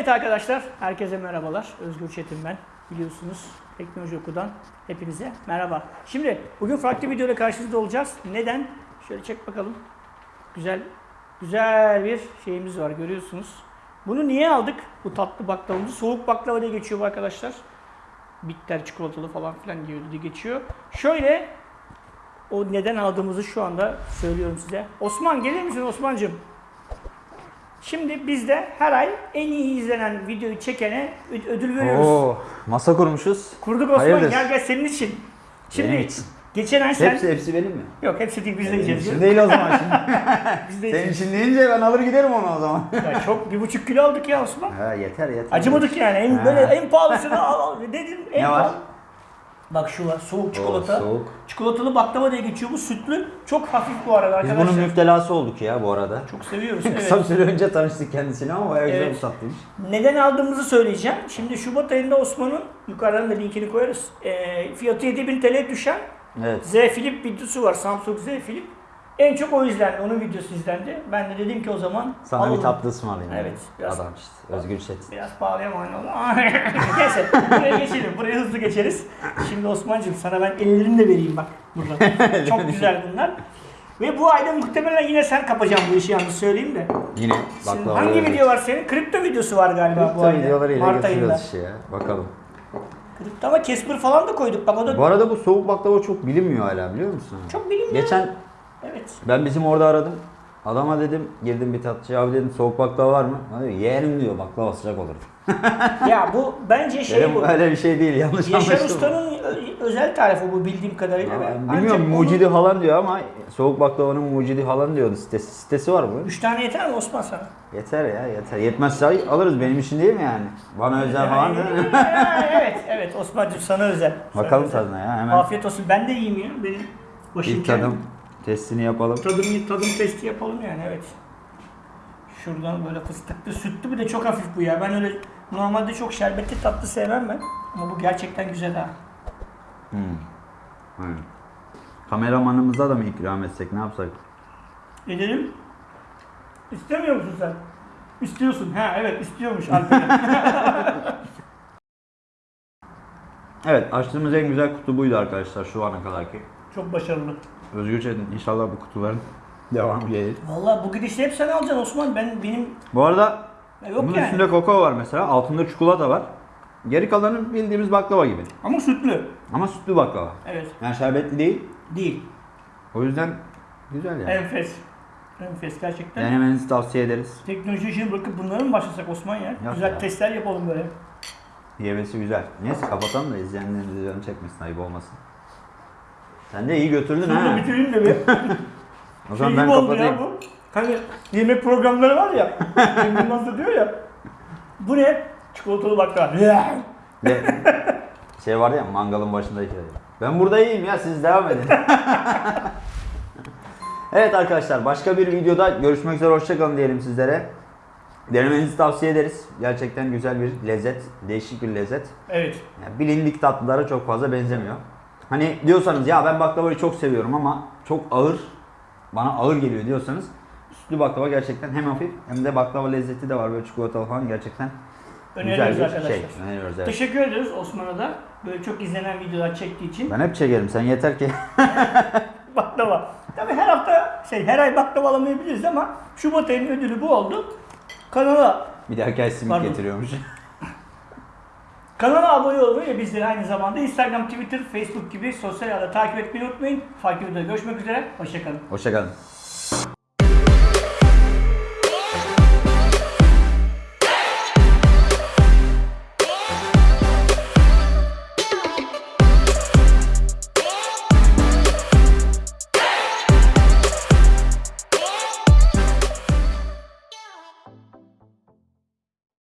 Evet arkadaşlar, herkese merhabalar. Özgür Çetin ben. Biliyorsunuz Teknoloji Oku'dan hepinize merhaba. Şimdi bugün farklı bir videoyla karşınızda olacağız. Neden? Şöyle çek bakalım. Güzel, güzel bir şeyimiz var görüyorsunuz. Bunu niye aldık? Bu tatlı baklavamızı. Soğuk baklava diye geçiyor bu arkadaşlar. Bitter çikolatalı falan filan diyor diye geçiyor. Şöyle o neden aldığımızı şu anda söylüyorum size. Osman gelir misin Osman'cığım? Şimdi biz de her ay en iyi izlenen videoyu çekene ödül veriyoruz. Oo, masa kurmuşuz. Kurduk Osman Hayırdır? gel gel senin için. Şimdi Benim için. geçen ay sen... Hepsi hepsi benim mi? Yok hepsi değil biz de Benim yiyeceğiz. için değil o zaman şimdi. Biz de Senin yiyeceğiz. için deyince ben alır giderim onu o zaman. Ya çok bir buçuk kilo aldık ya Osman. ha yeter yeter. Acımadık yani. En, Ha. böyle en pahalısını al, al dedim. En Ne var? pahalı. Bak şu var soğuk çikolata. Oo, soğuk. Çikolatalı baklava diye geçiyor bu sütlü. Çok hafif bu arada Biz arkadaşlar. bunun müptelası olduk ya bu arada. Çok seviyoruz. Kısa Evet. bir süre önce tanıştık kendisiyle ama bayağı güzel Evet. bir tatlıymış. Neden aldığımızı söyleyeceğim. Şimdi Şubat ayında Osman'ın yukarıdan da linkini koyarız. E, fiyatı 7000 TL düşen Evet. Z Flip videosu var. Samsung Z Flip. En çok o izlendi. Onun videosu izlendi. Ben de dedim ki o zaman Sana alalım. bir tatlı ısmarlayayım. Evet, biraz- Adam işte. Özgür Çetin. Biraz pahalıya mal oldu. Neyse buraya geçelim. Buraya hızlı geçeriz. Şimdi Osman'cığım sana ben ellerini de vereyim bak burada. Çok güzel bunlar. Ve bu ayda muhtemelen yine sen kapacaksın bu işi yalnız söyleyeyim de. Yine Şimdi baklava. hangi video var senin? Kripto videosu var galiba bu ayda. videolarıyla Mart ayında. işi ya. Bakalım. Kripto ama Casper falan da koyduk. Bak o da Bu arada bu soğuk baklava çok bilinmiyor hala biliyor musun? çok bilinmiyor. Geçen Evet. Ben bizim orada aradım. Adama dedim girdim bir tatlıcıya abi dedim soğuk baklava var mı? Bana diyor yeğenim diyor baklava sıcak olur. ya bu bence şey Dedim bu. öyle bir şey değil yanlış Yaşar anlaşılma. Usta'nın ö- özel tarifi bu bildiğim kadarıyla. Ama Ancak Bilmiyorum bunu- mucidi falan diyor ama soğuk baklavanın mucidi falan diyordu sitesi. Sitesi var mı? Üç tane yeter mi Osman sana? Yeter ya yeter. Yetmezse alırız benim için değil mi yani? Bana özel falan değil mi? Evet, evet Osman'cığım sana özel. Sana Bakalım özel. tadına ya hemen. Afiyet olsun. Ben de yiyeyim ya. Benim başım İlk tadım testini yapalım. Tadım, tadım testi yapalım yani evet. Şuradan böyle fıstıklı, sütlü bir de çok hafif bu ya. Ben öyle normalde çok şerbetli tatlı sevmem ben. Ama bu gerçekten güzel ha. Hmm. Aynen. Kameramanımıza da mı ikram etsek ne yapsak? Edelim. İstemiyor musun sen? İstiyorsun. Ha evet istiyormuş Alperen. Evet açtığımız en güzel kutu buydu arkadaşlar şu ana kadarki. çok başarılı. Özgür Çetin inşallah bu kutuların devamı gelir. Vallahi bu gidişle hep sen alacaksın Osman. Ben benim Bu arada yok bunun yani. üstünde kakao var mesela altında çikolata var. Geri kalanı bildiğimiz baklava gibi. Ama sütlü. Ama sütlü baklava. Evet. Yani şerbetli değil. Değil. O yüzden güzel yani. Enfes. Enfes gerçekten. Denemenizi tavsiye ederiz. Teknoloji işini bırakıp bunları mı başlasak Osman ya? Güzel ya. testler yapalım böyle. Yemesi güzel. Neyse kapatalım da izleyenlerimiz canı çekmesin ayıp olmasın. Sen de iyi götürdün Şunu ha. bitireyim de bir. O şey zaman gibi ben kapatayım. ya bu. Hani yemek programları var ya. Cem Yılmaz diyor ya. Bu ne? Çikolatalı baklava. Ve şey var ya mangalın başındaki. Ben burada iyiyim ya siz devam edin. evet arkadaşlar başka bir videoda görüşmek üzere hoşçakalın diyelim sizlere. Denemenizi tavsiye ederiz. Gerçekten güzel bir lezzet, değişik bir lezzet. evet. Yani bilindik tatlılara çok fazla benzemiyor. Hani diyorsanız ya ben baklavayı çok seviyorum ama çok ağır, bana ağır geliyor diyorsanız sütlü baklava gerçekten hem hafif hem de baklava lezzeti de var böyle çikolatalı falan gerçekten Öneriyoruz güzel bir arkadaşlar. şey. Öneriyoruz evet. Teşekkür ederiz Osman'a da. Böyle çok izlenen videolar çektiği için. Ben hep çekerim sen yeter ki Baklava. Tabii her hafta şey her ay baklava alamayabiliriz ama Şubat ayının ödülü bu oldu. Kanala bir dahaki ay simit Pardon. getiriyormuş. Kanala abone olmayı ve bizleri aynı zamanda Instagram, Twitter, Facebook gibi sosyal ağda takip etmeyi unutmayın. Farklı videoda görüşmek üzere. Hoşçakalın. Hoşçakalın.